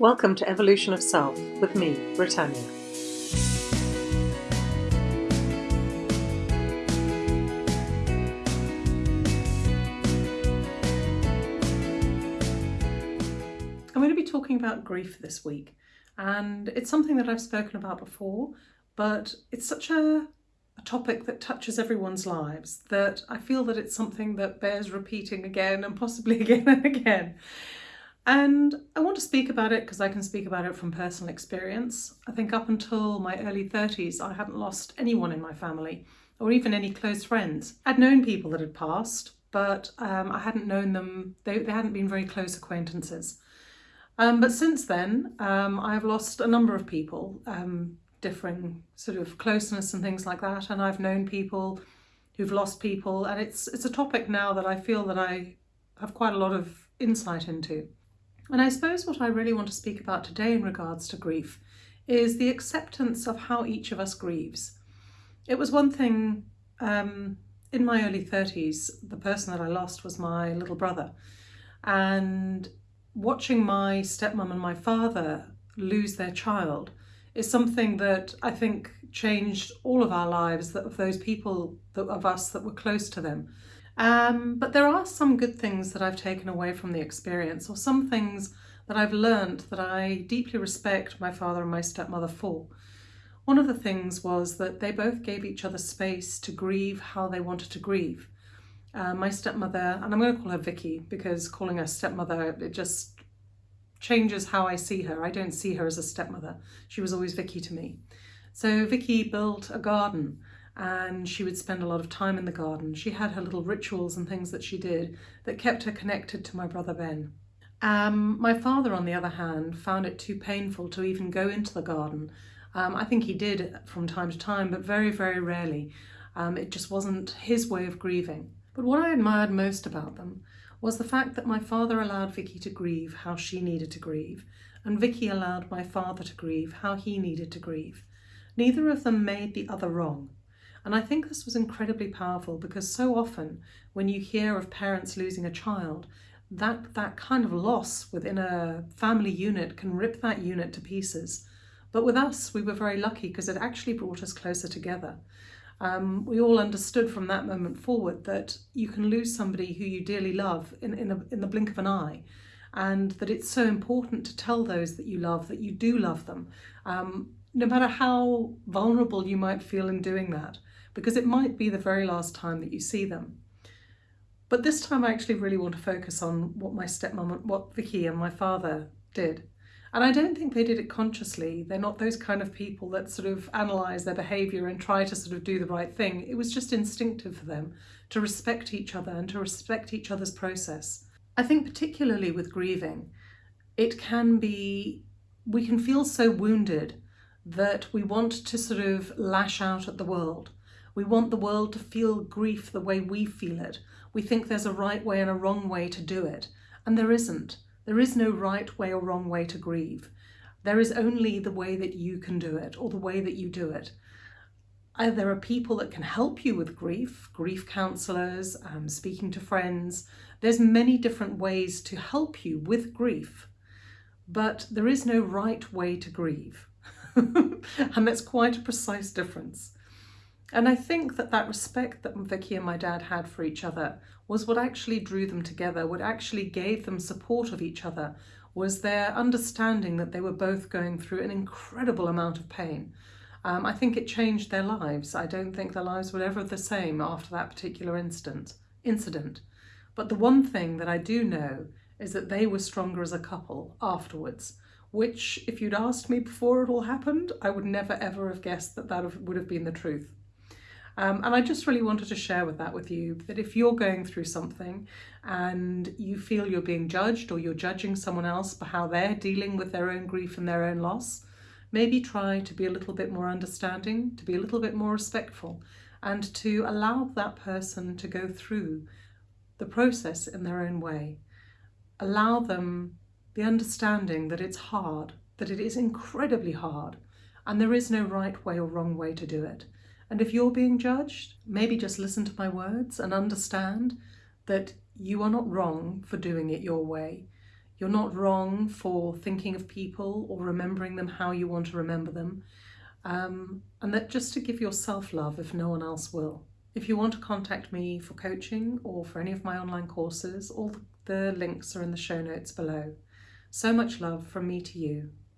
Welcome to Evolution of Self with me, Britannia. I'm going to be talking about grief this week, and it's something that I've spoken about before, but it's such a, a topic that touches everyone's lives that I feel that it's something that bears repeating again and possibly again and again. And I want to speak about it because I can speak about it from personal experience. I think up until my early 30s, I hadn't lost anyone in my family or even any close friends. I'd known people that had passed, but um, I hadn't known them, they, they hadn't been very close acquaintances. Um, but since then, um, I've lost a number of people, um, differing sort of closeness and things like that. And I've known people who've lost people. And it's, it's a topic now that I feel that I have quite a lot of insight into. And I suppose what I really want to speak about today in regards to grief is the acceptance of how each of us grieves. It was one thing um, in my early 30s, the person that I lost was my little brother. And watching my stepmom and my father lose their child is something that I think changed all of our lives, that of those people that, of us that were close to them. Um, but there are some good things that I've taken away from the experience or some things that I've learned that I deeply respect my father and my stepmother for. One of the things was that they both gave each other space to grieve how they wanted to grieve. Uh, my stepmother, and I'm going to call her Vicky because calling her stepmother, it just changes how I see her. I don't see her as a stepmother. She was always Vicky to me. So Vicky built a garden and she would spend a lot of time in the garden. She had her little rituals and things that she did that kept her connected to my brother Ben. Um, my father, on the other hand, found it too painful to even go into the garden. Um, I think he did from time to time, but very, very rarely. Um, it just wasn't his way of grieving. But what I admired most about them was the fact that my father allowed Vicky to grieve how she needed to grieve, and Vicky allowed my father to grieve how he needed to grieve. Neither of them made the other wrong. And I think this was incredibly powerful because so often when you hear of parents losing a child, that, that kind of loss within a family unit can rip that unit to pieces. But with us, we were very lucky because it actually brought us closer together. Um, we all understood from that moment forward that you can lose somebody who you dearly love in, in, a, in the blink of an eye and that it's so important to tell those that you love that you do love them, um, no matter how vulnerable you might feel in doing that because it might be the very last time that you see them. But this time I actually really want to focus on what my stepmom, and what Vicky and my father did. And I don't think they did it consciously. They're not those kind of people that sort of analyse their behaviour and try to sort of do the right thing. It was just instinctive for them to respect each other and to respect each other's process. I think particularly with grieving, it can be, we can feel so wounded that we want to sort of lash out at the world. We want the world to feel grief the way we feel it. We think there's a right way and a wrong way to do it. And there isn't. There is no right way or wrong way to grieve. There is only the way that you can do it or the way that you do it. Uh, there are people that can help you with grief, grief counsellors, um, speaking to friends. There's many different ways to help you with grief, but there is no right way to grieve. and that's quite a precise difference. And I think that that respect that Vicky and my dad had for each other was what actually drew them together, what actually gave them support of each other, was their understanding that they were both going through an incredible amount of pain. Um, I think it changed their lives. I don't think their lives were ever the same after that particular instant, incident. But the one thing that I do know is that they were stronger as a couple afterwards, which if you'd asked me before it all happened, I would never ever have guessed that that would have been the truth. Um, and I just really wanted to share with that with you that if you're going through something and you feel you're being judged or you're judging someone else for how they're dealing with their own grief and their own loss, maybe try to be a little bit more understanding, to be a little bit more respectful and to allow that person to go through the process in their own way. Allow them the understanding that it's hard, that it is incredibly hard and there is no right way or wrong way to do it. And if you're being judged, maybe just listen to my words and understand that you are not wrong for doing it your way. You're not wrong for thinking of people or remembering them how you want to remember them. Um, and that just to give yourself love if no one else will. If you want to contact me for coaching or for any of my online courses, all the links are in the show notes below. So much love from me to you.